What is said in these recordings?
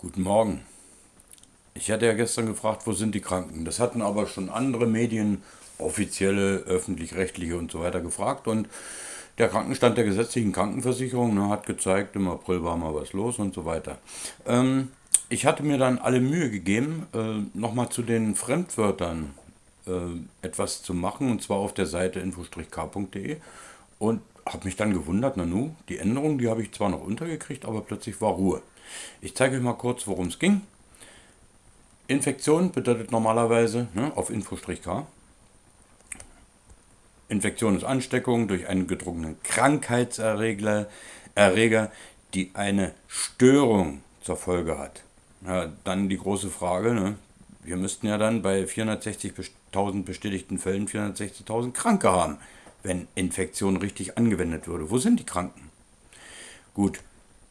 Guten Morgen. Ich hatte ja gestern gefragt, wo sind die Kranken? Das hatten aber schon andere Medien, offizielle, öffentlich-rechtliche und so weiter gefragt. Und der Krankenstand der gesetzlichen Krankenversicherung ne, hat gezeigt, im April war mal was los und so weiter. Ähm, ich hatte mir dann alle Mühe gegeben, äh, nochmal zu den Fremdwörtern äh, etwas zu machen, und zwar auf der Seite info-k.de. Und habe mich dann gewundert, nanu, die Änderung, die habe ich zwar noch untergekriegt, aber plötzlich war Ruhe. Ich zeige euch mal kurz, worum es ging. Infektion bedeutet normalerweise ne, auf Info-K. Infektion ist Ansteckung durch einen gedrungenen Krankheitserreger, Erreger, die eine Störung zur Folge hat. Ja, dann die große Frage, ne? wir müssten ja dann bei 460.000 bestätigten Fällen 460.000 Kranke haben, wenn Infektion richtig angewendet würde. Wo sind die Kranken? Gut,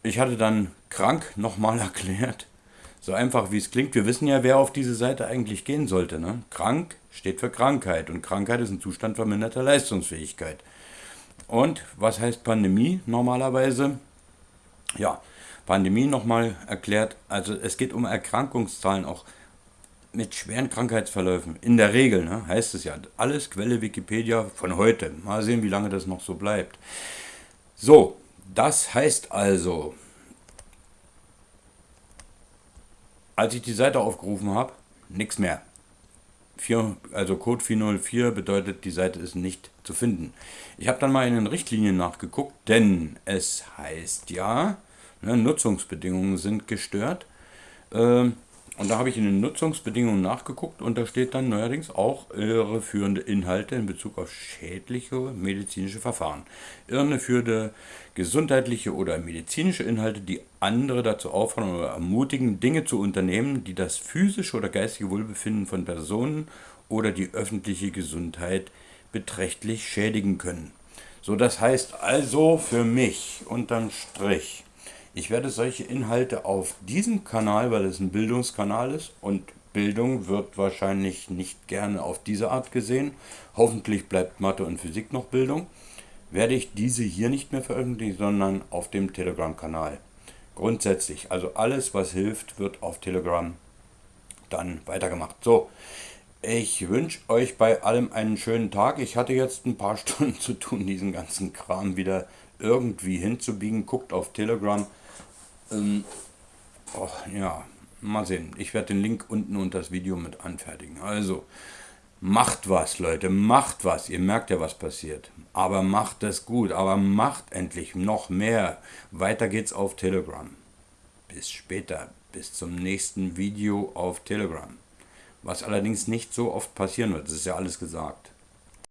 ich hatte dann krank nochmal erklärt. So einfach wie es klingt. Wir wissen ja, wer auf diese Seite eigentlich gehen sollte. Ne? Krank steht für Krankheit und Krankheit ist ein Zustand verminderter Leistungsfähigkeit. Und was heißt Pandemie normalerweise? Ja, Pandemie nochmal erklärt. Also es geht um Erkrankungszahlen auch mit schweren Krankheitsverläufen. In der Regel ne, heißt es ja, alles Quelle Wikipedia von heute. Mal sehen, wie lange das noch so bleibt. So, das heißt also, als ich die Seite aufgerufen habe, nichts mehr. 4, also Code 404 bedeutet, die Seite ist nicht zu finden. Ich habe dann mal in den Richtlinien nachgeguckt, denn es heißt ja, ne, Nutzungsbedingungen sind gestört. Ähm, und da habe ich in den Nutzungsbedingungen nachgeguckt und da steht dann neuerdings auch irreführende Inhalte in Bezug auf schädliche medizinische Verfahren. Irreführende gesundheitliche oder medizinische Inhalte, die andere dazu auffordern oder ermutigen, Dinge zu unternehmen, die das physische oder geistige Wohlbefinden von Personen oder die öffentliche Gesundheit beträchtlich schädigen können. So, das heißt also für mich unterm Strich, ich werde solche Inhalte auf diesem Kanal, weil es ein Bildungskanal ist und Bildung wird wahrscheinlich nicht gerne auf diese Art gesehen. Hoffentlich bleibt Mathe und Physik noch Bildung. Werde ich diese hier nicht mehr veröffentlichen, sondern auf dem Telegram-Kanal. Grundsätzlich, also alles, was hilft, wird auf Telegram dann weitergemacht. So, ich wünsche euch bei allem einen schönen Tag. Ich hatte jetzt ein paar Stunden zu tun, diesen ganzen Kram wieder irgendwie hinzubiegen. Guckt auf Telegram. Ähm, oh, ja, mal sehen. Ich werde den Link unten unter das Video mit anfertigen. Also, macht was, Leute, macht was. Ihr merkt ja, was passiert. Aber macht es gut, aber macht endlich noch mehr. Weiter geht's auf Telegram. Bis später, bis zum nächsten Video auf Telegram. Was allerdings nicht so oft passieren wird, das ist ja alles gesagt.